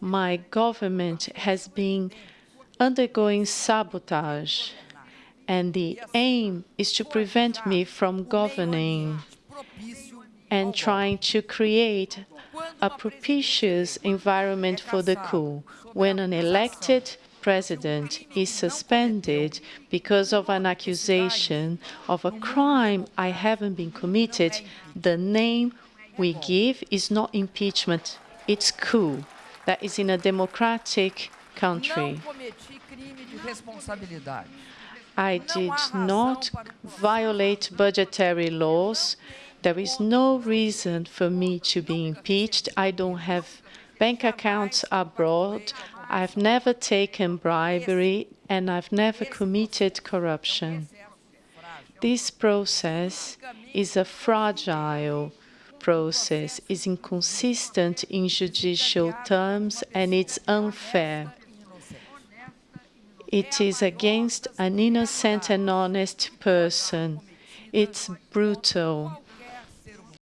my government has been undergoing sabotage, and the aim is to prevent me from governing and trying to create a propitious environment for the coup. When an elected president is suspended because of an accusation of a crime I haven't been committed, the name we give is not impeachment, it's coup. That is in a democratic country. I did not violate budgetary laws. There is no reason for me to be impeached. I don't have bank accounts abroad. I've never taken bribery, and I've never committed corruption. This process is a fragile process, is inconsistent in judicial terms, and it's unfair. It is against an innocent and honest person. It's brutal.